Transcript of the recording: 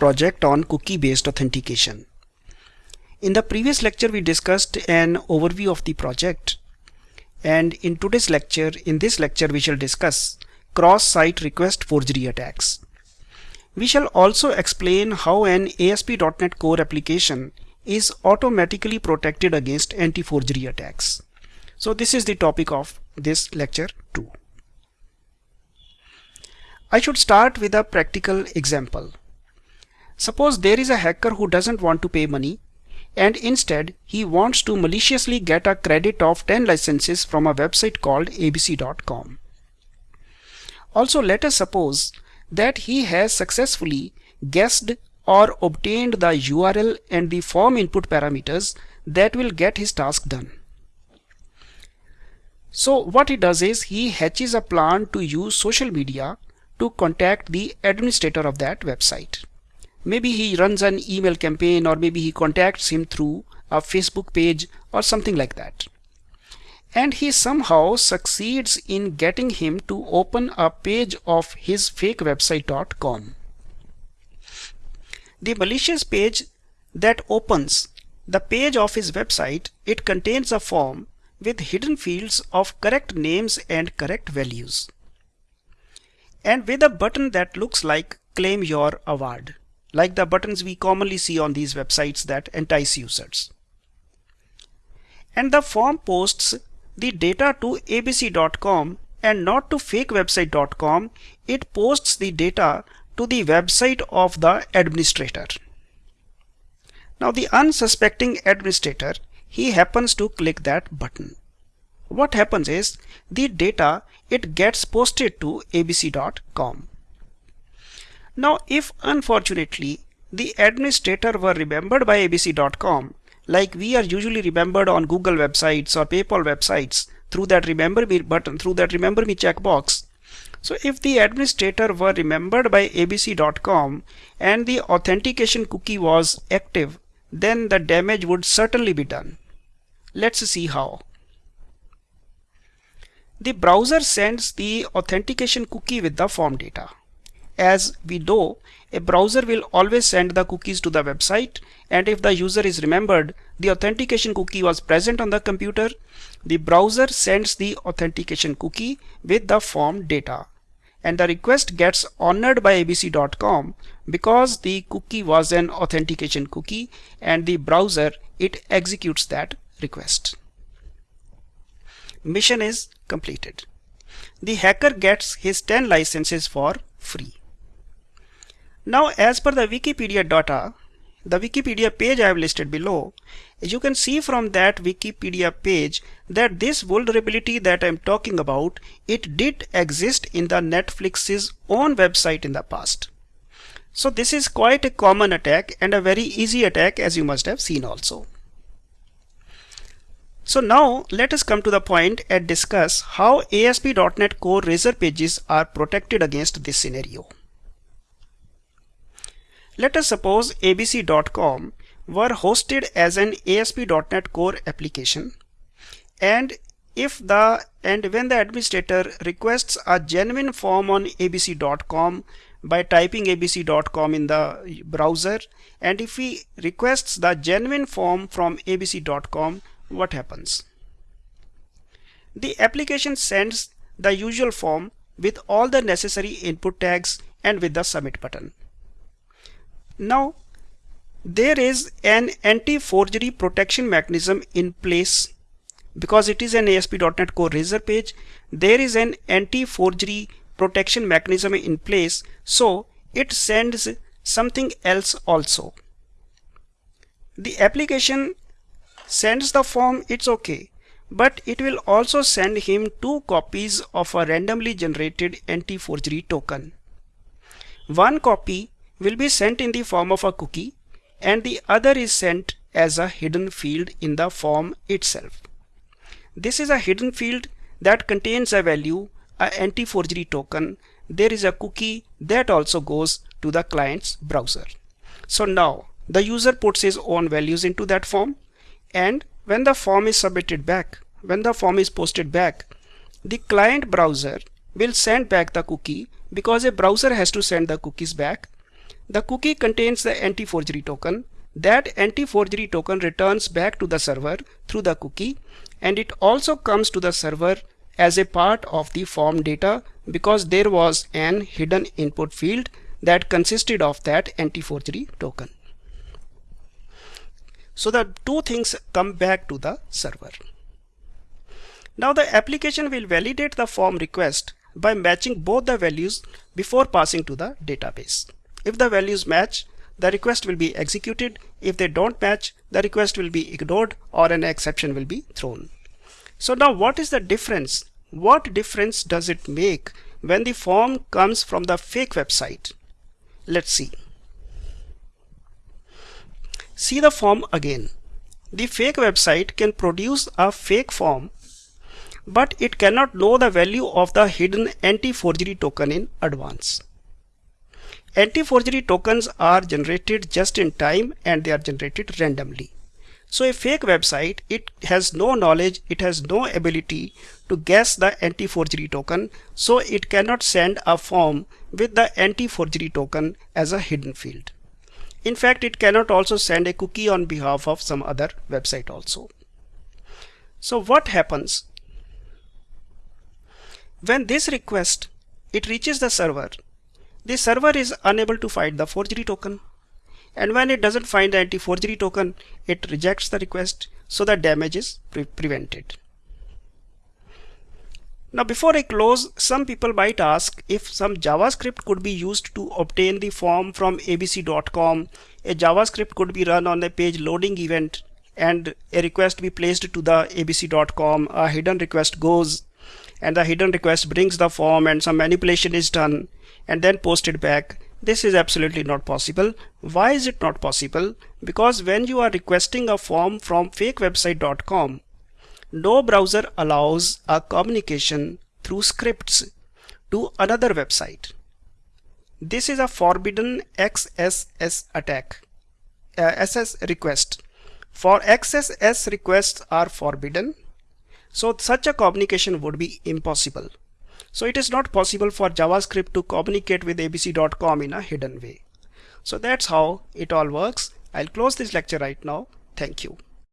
project on cookie-based authentication. In the previous lecture we discussed an overview of the project and in today's lecture, in this lecture we shall discuss cross-site request forgery attacks. We shall also explain how an ASP.NET Core application is automatically protected against anti-forgery attacks. So this is the topic of this lecture too. I should start with a practical example. Suppose there is a hacker who doesn't want to pay money and instead he wants to maliciously get a credit of 10 licenses from a website called abc.com. Also let us suppose that he has successfully guessed or obtained the URL and the form input parameters that will get his task done. So what he does is he hatches a plan to use social media to contact the administrator of that website. Maybe he runs an email campaign or maybe he contacts him through a Facebook page or something like that. And he somehow succeeds in getting him to open a page of his fake website.com. The malicious page that opens the page of his website, it contains a form with hidden fields of correct names and correct values. And with a button that looks like claim your award like the buttons we commonly see on these websites that entice users. And the form posts the data to abc.com and not to fakewebsite.com. It posts the data to the website of the administrator. Now the unsuspecting administrator, he happens to click that button. What happens is the data it gets posted to abc.com. Now if unfortunately the administrator were remembered by abc.com like we are usually remembered on Google websites or PayPal websites through that remember me button through that remember me checkbox. So if the administrator were remembered by abc.com and the authentication cookie was active then the damage would certainly be done. Let's see how. The browser sends the authentication cookie with the form data as we do, a browser will always send the cookies to the website and if the user is remembered, the authentication cookie was present on the computer, the browser sends the authentication cookie with the form data and the request gets honored by abc.com because the cookie was an authentication cookie and the browser it executes that request. Mission is completed. The hacker gets his 10 licenses for free. Now as per the Wikipedia data, the Wikipedia page I have listed below, as you can see from that Wikipedia page that this vulnerability that I'm talking about, it did exist in the Netflix's own website in the past. So this is quite a common attack and a very easy attack as you must have seen also. So now let us come to the point and discuss how ASP.NET Core Razor pages are protected against this scenario. Let us suppose abc.com were hosted as an ASP.NET Core application. And if the and when the administrator requests a genuine form on abc.com by typing abc.com in the browser and if he requests the genuine form from abc.com what happens? The application sends the usual form with all the necessary input tags and with the submit button now, there is an anti-forgery protection mechanism in place because it is an ASP.NET Core Razor page. There is an anti-forgery protection mechanism in place. So it sends something else also. The application sends the form, it's okay. But it will also send him two copies of a randomly generated anti-forgery token. One copy will be sent in the form of a cookie and the other is sent as a hidden field in the form itself. This is a hidden field that contains a value, a anti-forgery token. There is a cookie that also goes to the client's browser. So now the user puts his own values into that form and when the form is submitted back, when the form is posted back, the client browser will send back the cookie because a browser has to send the cookies back The cookie contains the anti-forgery token. That anti-forgery token returns back to the server through the cookie and it also comes to the server as a part of the form data because there was an hidden input field that consisted of that anti-forgery token. So the two things come back to the server. Now the application will validate the form request by matching both the values before passing to the database. If the values match, the request will be executed. If they don't match, the request will be ignored or an exception will be thrown. So now what is the difference? What difference does it make when the form comes from the fake website? Let's see. See the form again. The fake website can produce a fake form but it cannot know the value of the hidden anti-forgery token in advance. Anti-forgery tokens are generated just in time and they are generated randomly. So a fake website, it has no knowledge, it has no ability to guess the anti-forgery token, so it cannot send a form with the anti-forgery token as a hidden field. In fact, it cannot also send a cookie on behalf of some other website also. So what happens when this request it reaches the server, the server is unable to find the forgery token. And when it doesn't find the anti-forgery token, it rejects the request, so the damage is pre prevented. Now before I close, some people might ask if some JavaScript could be used to obtain the form from abc.com. A JavaScript could be run on a page loading event and a request be placed to the abc.com. A hidden request goes and the hidden request brings the form and some manipulation is done and then posted back. This is absolutely not possible. Why is it not possible? Because when you are requesting a form from fakewebsite.com no browser allows a communication through scripts to another website. This is a forbidden XSS attack uh, SS request. For XSS requests are forbidden so such a communication would be impossible. So it is not possible for JavaScript to communicate with abc.com in a hidden way. So that's how it all works. I'll close this lecture right now. Thank you.